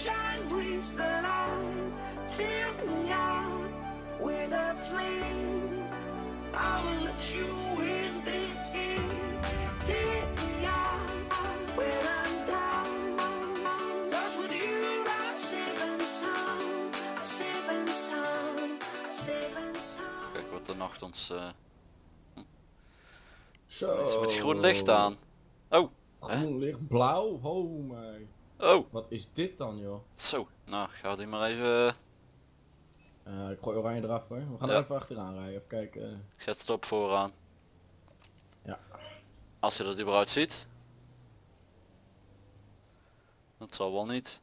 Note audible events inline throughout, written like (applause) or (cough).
sunshine brings the light. Fill me out with a flame. I will let you in this game. Take me out when I'm down. 'Cause with you I'm safe and sound. I'm safe and sound. I'm safe and sound. Kijk wat de nacht ons... eh Zo. iets met groen licht aan. Oh, Groen licht, blauw. Oh my. Oh, Wat is dit dan joh? zo. Nou, ga die maar even... Eh, ik gooi oranje eraf hoor. We gaan Ja. er even achteraan rijden. Even kijken. Ik zet het op vooraan. Ja. Als je dat überhaupt ziet. Dat zal wel niet.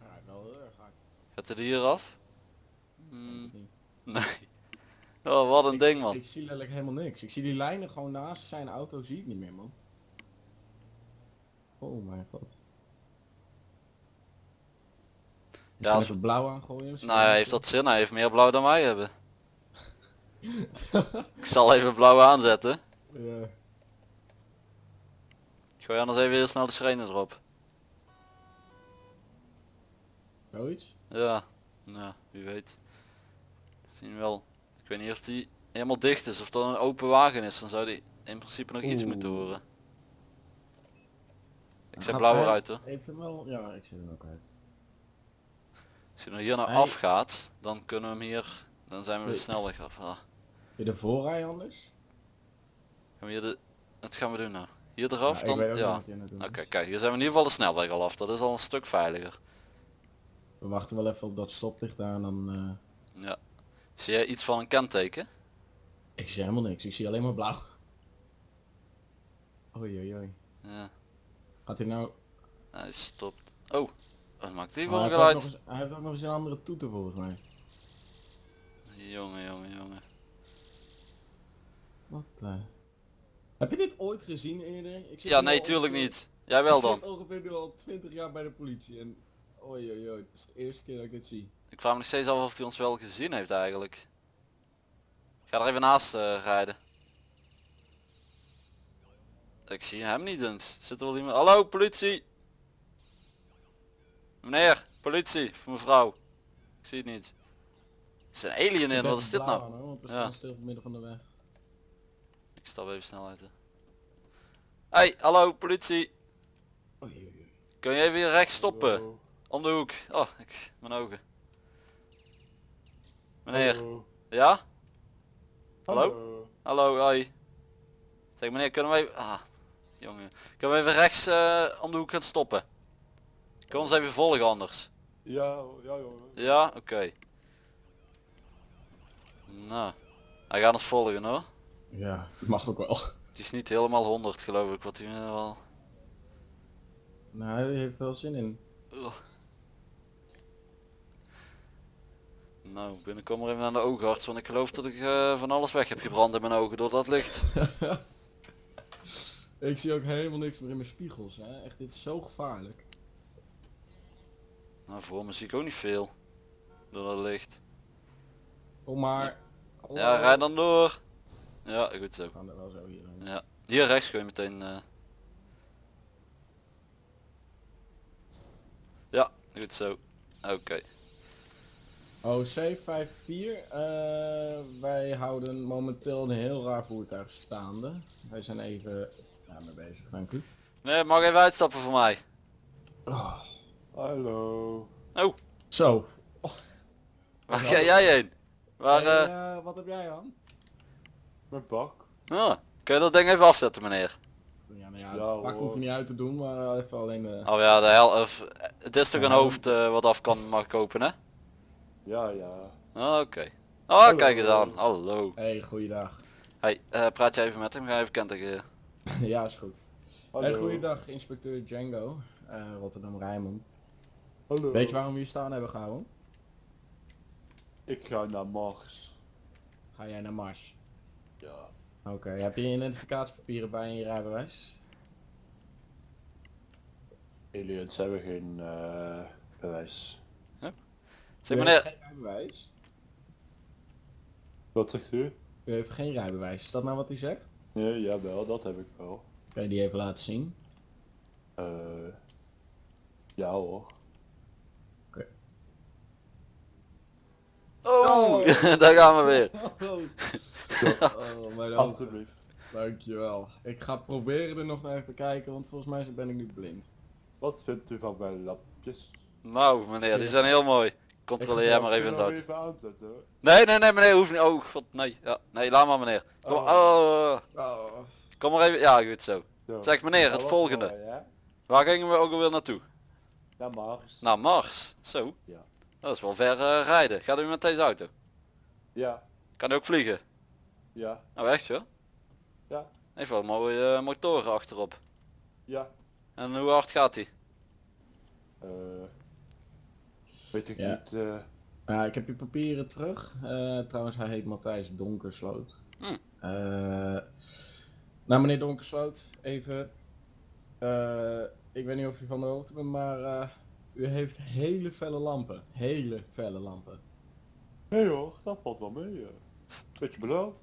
Ja, wel heel erg hard. Gaat hij er hier af? Niet. nee. (laughs) Oh, wat een Ik- ding man. Ik zie letterlijk helemaal niks. Ik zie die lijnen gewoon naast zijn auto zie ik niet meer man. Oh mijn god. Ja, Ja, als- we blauw aangooien. Nou, hij heeft dat zin. Hij heeft meer blauw dan wij hebben. (laughs) ik zal even blauw aanzetten. Ja. Ik gooi anders even heel snel de sirene erop. Zoiets? Ja, nou, wie weet. Zien we wel. Ik weet niet of die helemaal dicht is of dat een open wagen is. Dan zou die in principe nog iets moeten horen. Ik zet Gaat blauw hij- eruit hoor. Heeft hem wel? Ja, ik zet hem ook uit. Als hij nou hier naar Hij- afgaat, dan kunnen we hem hier, dan zijn we de snelweg af. Ah, je ervoor rijden anders? gaan we hier de, wat gaan we doen nou? Hier eraf ik dan? Ja. Oké, kijk, hier zijn we in ieder geval de snelweg al af. Dat is al een stuk veiliger. We wachten wel even op dat stoplicht daar en dan... eh, Ja. Zie jij iets van een kenteken? Ik zie helemaal niks. Ik zie alleen maar blauw. Oei oei oei. Ja, Gaat hij nou... hij stopt. Oh, wat maakt die voor hij, een nog geluid? eens, hij heeft ook nog eens een andere toeter volgens mij. Jongen, jongen, jongen. Wat eh. Heb je dit ooit gezien eerder? Ik zit Ja, nee, tuurlijk ongeveer- niet. Jij wel Ik dan. zit ongeveer nu al 20 jaar bij de politie en... Oei oei oei. Het is de eerste keer dat ik dit zie. Ik vraag me nog steeds af of hij ons wel gezien heeft eigenlijk. Ik ga er even naast eh, rijden. Ik zie hem niet eens. Zit er wel iemand? Hallo politie! Meneer, politie, of mevrouw. Ik zie het niet. Het is een alien in, wat is dit nou? Aan, hoor, Ja. staan stil op het midden van de weg. Ik stap even snel uit. hè. Hey, hallo politie. Kun je even hier rechts stoppen? Om de hoek. Oh, ik, mijn ogen. Meneer, ja? Hallo? Hallo, hoi. Zeg meneer, kunnen we even... Ah, jongen. Kunnen we even rechts eh, om de hoek gaan stoppen? Kun je ons even volgen anders? Ja, ja jongen. Ja, oké. Nou, hij gaat ons volgen hoor. Ja, dat mag ook wel. Het is niet helemaal 100 geloof ik wat hij nu wel... Nou, hij heeft wel zin in. Ugh. Nou, binnenkom maar even aan de oogarts, want ik geloof dat ik eh, van alles weg heb gebrand in mijn ogen door dat licht. (laughs) ik zie ook helemaal niks meer in mijn spiegels. Hè. Echt, dit is zo gevaarlijk. Nou, voor me zie ik ook niet veel. Door dat licht. Kom maar. Ja, rijd dan door. Ja, goed zo. Gaan er wel. Ja. Hier rechts kun je meteen... eh. Ja, goed zo. Oké. Oh, C54. eh, wij houden momenteel een heel raar voertuig staande. Wij zijn even mee bezig, dank u. Nee, mag even uitstappen voor mij. Oh. Hallo. Oh, Zo. waar ga jij heen? Waar, Hey, eh... eh, wat heb jij aan? Mijn bak. ah, kun je dat ding even afzetten meneer? Ja, nou ja, Ja, pak hoef je niet uit te doen, maar even alleen de... Oh ja, de hel... Of, het is toch een hoofd eh, wat af kan mag kopen hè? Ja, ja. Ah, Oké. Oh, kijk eens aan. Hallo. Hey, goeiedag. Hey, eh, praat jij even met hem? Ga even kenteken. (laughs) ja, is goed. Hallo. Hey, goeiedag, inspecteur Django. eh, Rotterdam Rijnmond. Hallo. Weet je waarom we hier staan hebben gehouden? Ik ga naar Mars. Ga jij naar Mars? Ja. Oké, heb je je identificatiepapieren bij en je rijbewijs? Aliens hebben geen eh, bewijs. Zeg U meneer, geen rijbewijs? Wat zegt u? U heeft geen rijbewijs, is dat nou wat u zegt? Nee, jawel, dat heb ik wel. Kan je die even laten zien? Eh, ja, Ja hoor. Oh, (laughs) daar gaan we weer. (laughs) (laughs) Oh, mijn ogen. Alsjeblieft. Dankjewel. Ik ga proberen er nog naar even te kijken, want volgens mij ben ik nu blind. Wat vindt u van mijn lapjes? Nou meneer, die zijn heel mooi. Controleer jij maar even in de auto. Nee, nee, nee meneer, hoeft niet. Oh god, nee. Ja, nee, laat maar meneer. Kom, Oh. oh. Oh. kom maar even. Ja, goed zo. Zo. Zeg meneer, het volgende. mooi? Waar gingen we ook alweer naartoe? Naar Mars. Naar Mars. Zo. Ja. Dat is wel ver eh, rijden. Gaat u met deze auto? Ja. Kan u ook vliegen? Ja. Nou echt joh. Ja. Heeft wel mooie eh, motoren achterop. Ja. En hoe hard gaat hij? Eh. Weet ik Ja. niet. eh, Ja, ik heb je papieren terug. Eh, trouwens, hij heet Matthijs Donkersloot. Hm. Eh, nou, meneer Donkersloot, even. eh, ik weet niet of u van de hoogte bent, maar eh, u heeft hele felle lampen. Hele felle lampen. Nee hoor, dat valt wel mee. Beetje blauw.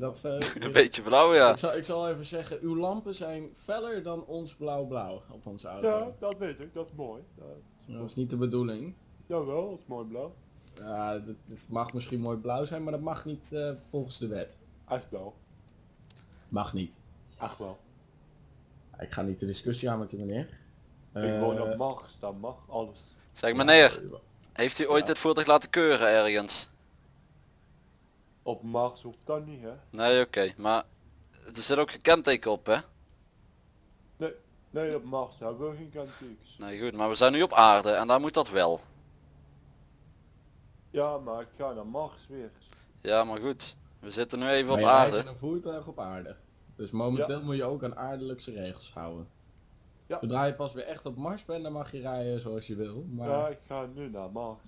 Dat (laughs) Een beetje blauw ja. ik, zal, ik zal even zeggen, uw lampen zijn feller dan ons blauw-blauw op onze auto. Ja, dat weet ik. Dat is mooi. Dat is Dat is niet de bedoeling. Jawel, dat is mooi blauw. Ja, het, het mag misschien mooi blauw zijn, maar dat mag niet eh, volgens de wet. Echt wel. Mag niet. Echt wel. Ik ga niet de discussie aan met u meneer. ik woon Eh, op Mars, daar mag alles. Zeg meneer, heeft u ooit Ja. dit voertuig laten keuren ergens? Op Mars hoeft dat niet hè. Nee oké, maar er zit ook geen kenteken op hè? Nee, nee op Mars hebben we geen kentekens. Nee goed, maar we zijn nu op aarde en daar moet dat wel. Ja, maar ik ga naar Mars weer. Ja maar goed, we zitten nu even maar op je aarde. in een voertuig op aarde. Dus momenteel moet je ook aan aardelijkse regels houden. Ja. Zodra je pas weer echt op Mars bent, dan mag je rijden zoals je wil. Maar Ja, ik ga nu naar Mars.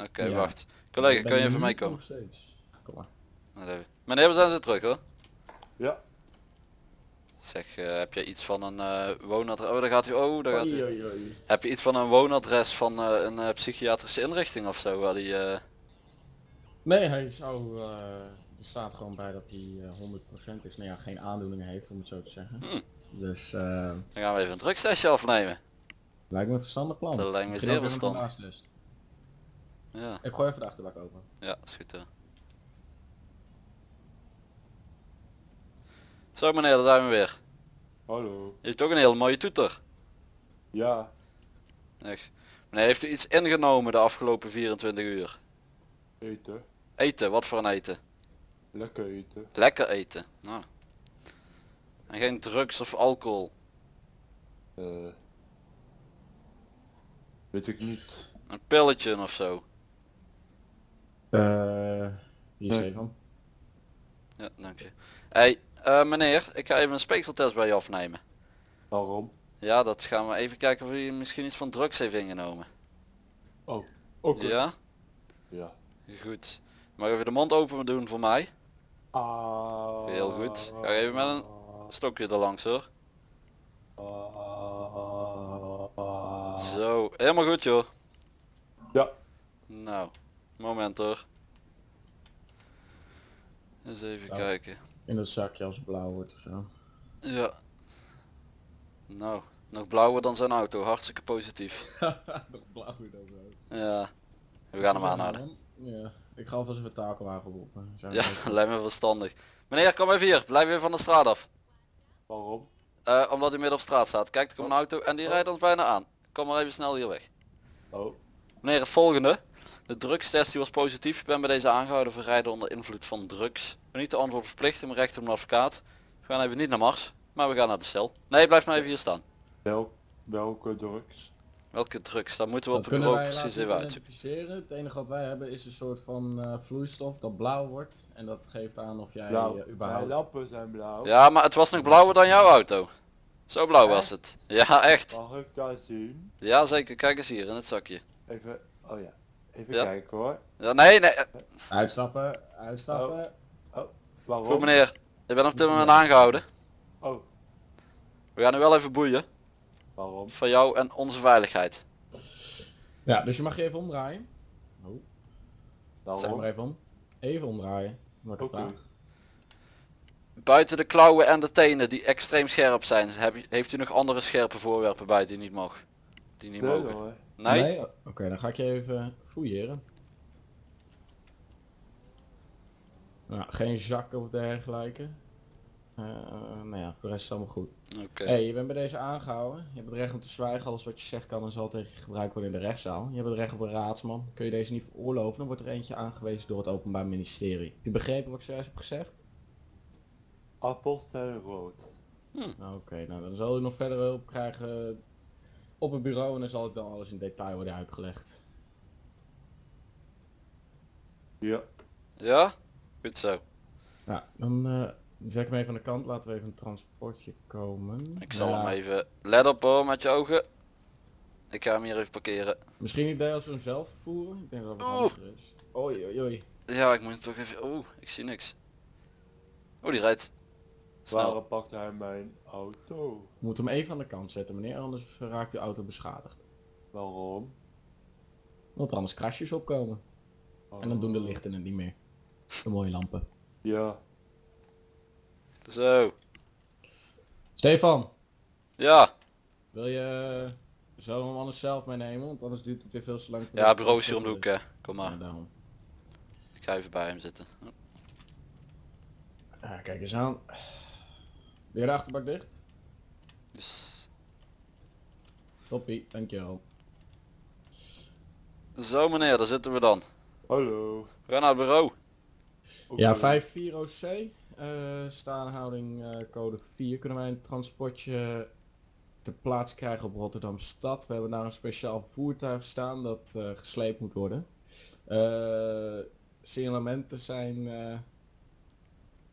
Oké, Ja. wacht. Collega, kun je even meekomen? nog steeds. Kom maar. Wacht even. Meneer, we zijn zo terug hoor. Ja, Zeg, eh, heb je iets van een eh woonadres? Oh, daar gaat u. Oh, daar gaat u. Heb je iets van een woonadres van eh, een psychiatrische inrichting of zo? Waar die, Nee, hij zou... er staat gewoon bij dat hij eh, 100% is. Nou ja, geen aandoeningen heeft, om het zo te zeggen. Hmm. Dus Dan gaan we even een drugstestje afnemen. lijkt me een verstandig plan. Dat lijkt me zeer verstandig. Ja, Ik gooi even de achterbak open. ja, is goed Zo meneer, daar zijn we weer. hallo. Heeft ook een hele mooie toeter. Ja, Echt. Meneer, heeft u iets ingenomen de afgelopen 24 uur? eten. Eten, wat voor een eten? Lekker eten. Lekker eten. Nou. En geen drugs of alcohol. Eh. weet ik niet. Een pilletje of zo. Eh, hier is Nee. een van. Ja, dank je. Hey, eh, meneer, ik ga even een speekseltest bij je afnemen. Waarom? Ja, dat gaan we even kijken of u misschien iets van drugs heeft ingenomen. Oh, oké. Ja? Ja. Goed. Mag even de mond open doen voor mij? Ah. Heel goed. Ga even met een stokje er langs hoor. Zo, helemaal goed joh. Ja. Nou, moment hoor. Eens even Ja. kijken. In dat zakje als het blauw wordt of zo. Ja. Nou, nog blauwer dan zijn auto, hartstikke positief. (laughs) Nog blauw dan zo. Ja, we gaan hem aanhouden. Ja, ik ga alvast even takelwagen roepen. Zijn Ja, (laughs) lijkt me verstandig. Meneer, kom even hier, blijf even van de straat af. Waarom? Eh, omdat hij midden op straat staat. Kijk, er komt een auto en die rijdt ons bijna aan. Kom maar even snel hier weg. Oh. Meneer, het volgende. De drugstest die was positief. Ik ben bij deze aangehouden voor rijden onder invloed van drugs. Ik ben niet de antwoord verplicht in mijn recht op een advocaat. We gaan even niet naar Mars, maar we gaan naar de cel. Nee, blijf maar even hier staan. Wel, welke drugs? Welke drugs? Dat moeten we Dat op het kunnen bureau wij precies even uitzoeken. Het enige wat wij hebben is een soort van eh, vloeistof dat blauw wordt. En dat geeft aan of jij Blauw. eh, Mijn überhaupt... lappen zijn blauw. Ja, maar het was nog blauwer dan jouw auto. Zo blauw was het. Ja, echt. Mag ik dat zien? Ja, zeker. Kijk eens hier in het zakje. Even, oh ja. Even Ja. kijken hoor. Ja, nee, nee. Uitstappen, uitstappen. Waarom? Goed meneer. Ik ben op dit moment aangehouden. Oh, We gaan nu wel even boeien. waarom? Voor jou en onze veiligheid. Ja, dus je mag je even omdraaien. Oh, zeg maar even om. Even omdraaien. Oké. Buiten de klauwen en de tenen die extreem scherp zijn, heb je- heeft u nog andere scherpe voorwerpen bij die niet mag? Die niet Nee mogen. hoor. Nee? Oké, dan ga ik je even fouilleren. Nou, geen zakken of dergelijke. Eh nou ja, voor de rest is het allemaal goed. Oké. hey, je bent bij deze aangehouden. Je hebt het recht om te zwijgen. Alles wat je zegt kan en zal tegen je gebruikt worden in de rechtszaal. Je hebt het recht op een raadsman. Kun je deze niet veroorloven, dan wordt er eentje aangewezen door het Openbaar Ministerie. Heb je begrepen wat ik zojuist heb gezegd? Appels zijn rood. Nou, Oké, nou dan zal u nog verder hulp krijgen op het bureau en dan zal het dan alles in detail worden uitgelegd. Ja. Ja? Goed zo. Nou, dan eh, zet ik hem even aan de kant. Laten we even een transportje komen. Ik zal Ja, hem even... Let op hoor, met je ogen. Ik ga hem hier even parkeren. Misschien niet idee als we hem zelf voeren. Ik denk dat het handiger is. Oei, oei, oei. Ja, ik moet hem toch even... Oeh, ik zie niks. Oh, die rijdt. Snel. Waarom pakt hij mijn auto? We moeten hem even aan de kant zetten, meneer. Anders raakt uw auto beschadigd. Waarom? Want er anders krasjes opkomen. En dan doen de Oh. lichten het niet meer. De mooie lampen. Ja. Zo. Stefan, Ja. wil je zo hem anders zelf meenemen? Want anders duurt het weer veel te lang. Ja, bureau is hier om de hoek hè. Kom Ja, maar. daarom. Ik ga even bij hem zitten. Ah, kijk eens aan. Weer de achterbak dicht? Dus... Toppie, dankjewel. Zo meneer, daar zitten we dan. Hallo. We gaan naar het bureau. Ja, Oké. 54 OC, eh staanhouding eh, code 4. Kunnen wij een transportje ter plaatse krijgen op Rotterdam Stad? We hebben daar een speciaal voertuig staan dat eh, gesleept moet worden. Eh signalementen zijn eh,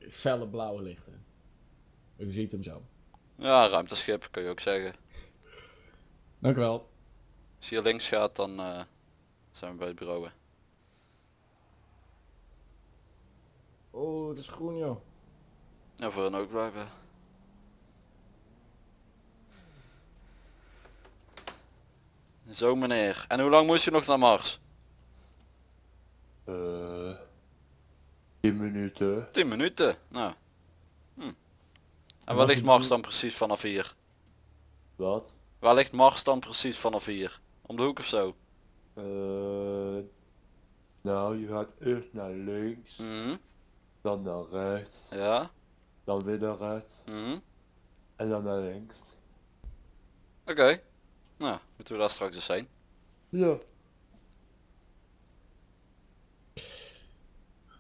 felle blauwe lichten. U ziet hem zo. Ja, ruimteschip kun je ook zeggen. Dank u wel. Als je hier links gaat, dan eh, zijn we bij het bureau. hè. Oh, het is groen joh. Ja, voor hen ook blijven. Zo meneer. En hoe lang moest je nog naar Mars? Eh. 10 minuten. 10 minuten. Nou. Hm. En waar ligt Mars dan precies vanaf hier? Wat? Waar ligt Mars dan precies vanaf hier? Om de hoek of zo? Eh. nou, je gaat eerst naar links, Mhm. Dan naar rechts, Ja. dan weer naar rechts Mhm. en dan naar links. Oké. Nou, moeten we daar straks eens zijn. Ja.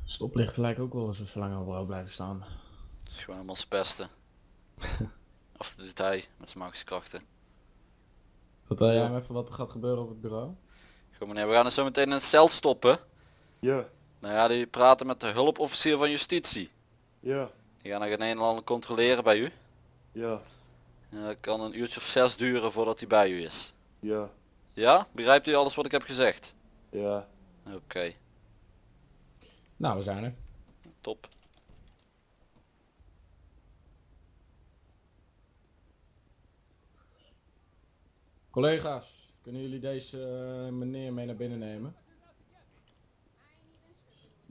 Stoplichten lijken ook wel eens zo lang op bureau blijven staan. Het is gewoon helemaal zijn pesten. (laughs) of dat doet hij met zijn magische krachten. Vertel jij me even wat er gaat gebeuren op het bureau? Goed meneer, we gaan er zo meteen in het cel stoppen. Ja. Nou ja, die praten met de hulpofficier van justitie. Ja. Die gaan er een en ander controleren bij u. Ja. En dat kan een uurtje of zes duren voordat hij bij u is. Ja. Ja? Begrijpt u alles wat ik heb gezegd? Ja. Oké, Nou, we zijn er. top. Collega's, kunnen jullie deze eh, meneer mee naar binnen nemen?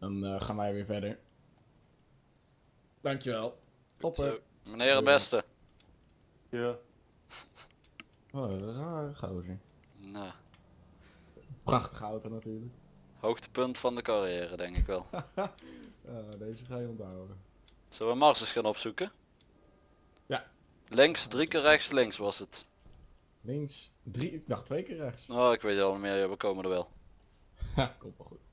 Dan eh, gaan wij weer verder. Dankjewel. Topper. Zo, meneer het beste. Ja. (laughs) Oh, rare gozer. Nou, Prachtige auto natuurlijk. hoogtepunt van de carrière denk ik wel. Ja, (laughs) deze ga je onthouden. Zullen we Mars eens gaan opzoeken? Ja. Links, drie keer rechts, links was het. Links, drie, ik dacht twee keer rechts. Oh, ik weet het al niet meer, ja, we komen er wel. (laughs) Ha, komt wel goed.